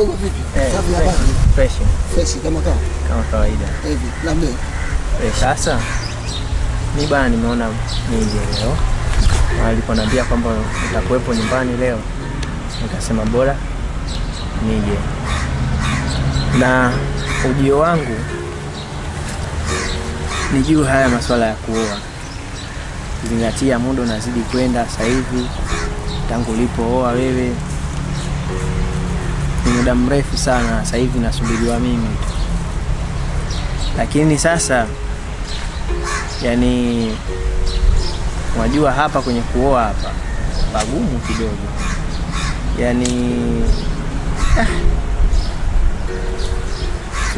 Dogo vipi? Eh, Safi fresh. habari? Fresh Fresh kama kawa. kama kawaida. Hivi labda Eh, Sasa mi bana, nimeona nije leo, aliponiambia kwamba utakuwepo nyumbani leo, nikasema bora nije, na ujio wangu ni juu haya masuala ya kuoa, zingatia muda unazidi kwenda sasa hivi, tangu ulipooa wewe ni muda mrefu sana, sasa hivi nasubiriwa mimi. Lakini sasa yani unajua hapa kwenye kuoa hapa pagumu kidogo. Yani ah,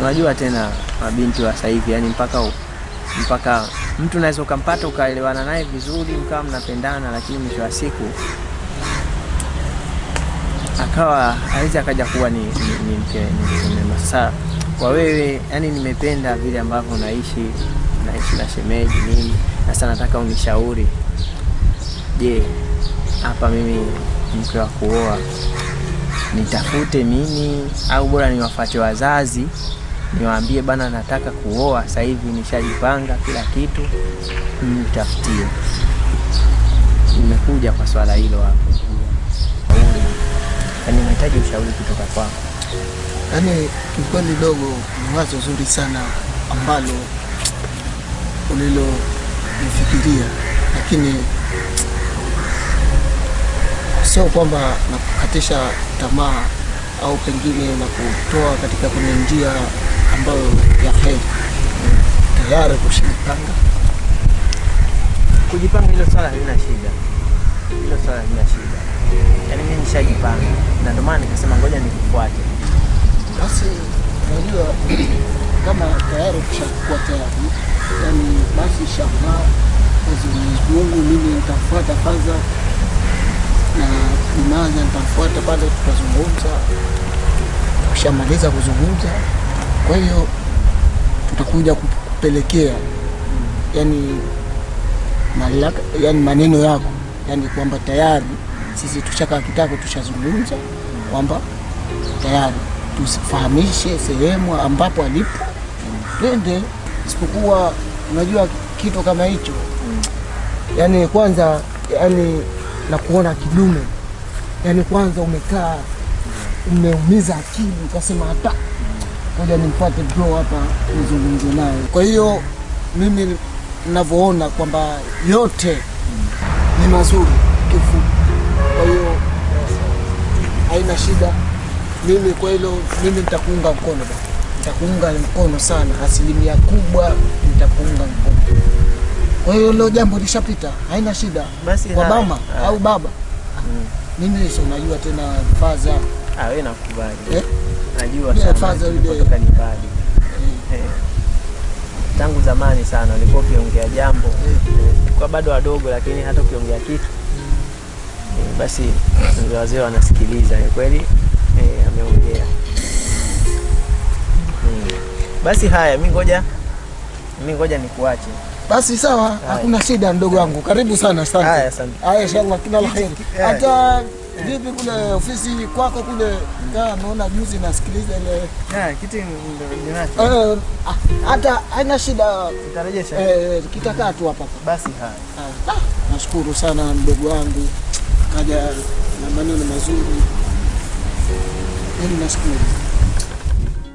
unajua tena mabinti wa sasa hivi yani mpaka u- mpaka mtu unaweza ukampata ukaelewana naye vizuri mkawa mnapendana lakini mwisho wa siku akawa awezi akaja kuwa ni, ni, ni mke ni sasa kwa wewe yani nimependa vile ambavyo unaishi naishi na shemeji nini sasa nataka unishauri. Je hapa mimi mke wa kuoa nitafute mimi au bora niwafuate wazazi niwaambie bana nataka kuoa sasa hivi nishajipanga kila kitu mtafutie nimekuja kwa swala hilo hapo. Yaani ninahitaji ushauri kutoka kwako. Yaani kiukweli dogo ni wazo zuri sana ambalo ulilonifikiria, lakini sio kwamba nakukatisha tamaa au pengine na kutoa katika kwenye njia ambayo ya heri. Tayari kushajipanga. Kujipanga hilo swala halina shida, swala lina shida. Yaani mimi nishajipanga, na ndio maana nikasema ngoja nikufuate. basi unajua kama tayari kushakuwa tayari yani basi shamaa Mwenyezi Mungu mimi nitafuata kwanza. Na Imaza nitafuata pale tutazungumza tukishamaliza kuzungumza kwa hiyo tutakuja kupelekea yani malaka, yani maneno yako yani kwamba tayari sisi tushakaa kitako tushazungumza kwamba tayari tusifahamishe sehemu ambapo alipo. Twende, isipokuwa unajua kitu kama hicho. Yani kwanza yani na kuona kidume. Yani kwanza umekaa umeumiza akili ukasema hata ngoja nimpate bro hapa nizungumze naye. Kwa hiyo mimi ninavyoona kwamba yote ni mazuri kifupi, kwa hiyo haina shida. Mimi kwa hilo mimi nitakuunga mkono ba nitakuunga mkono sana, asilimia kubwa nitakuunga mkono. Kwa hiyo hilo jambo lishapita, haina shida. Basi Kwa mama au baba, mimi sio najua tena faza Ah, wewe nakubali. eh? Najua sana kutoka ni mbali. Eh. Tangu zamani sana ulikuwa ukiongea jambo Eh. Bado wadogo, lakini hata ukiongea kitu e, basi wazee wanasikiliza. Ni kweli e, ameongea. Hmm. Basi haya, mi ngoja mi ngoja nikuache. Basi sawa, hakuna shida ndogo wangu. Karibu sana, asante. Haya, asante. Haya, inshallah kila la heri. Hata vipi kule ofisi kwako kule, kaa naona juzi nasikiliza ile Ah, kiti ninacho. eh, ah, hata haina shida Utarejesha. eh, kitakaa tu hapa. Basi haya. Ah, ah, nashukuru sana mdogo wangu, kaja na maneno mazuri, yani nashukuru.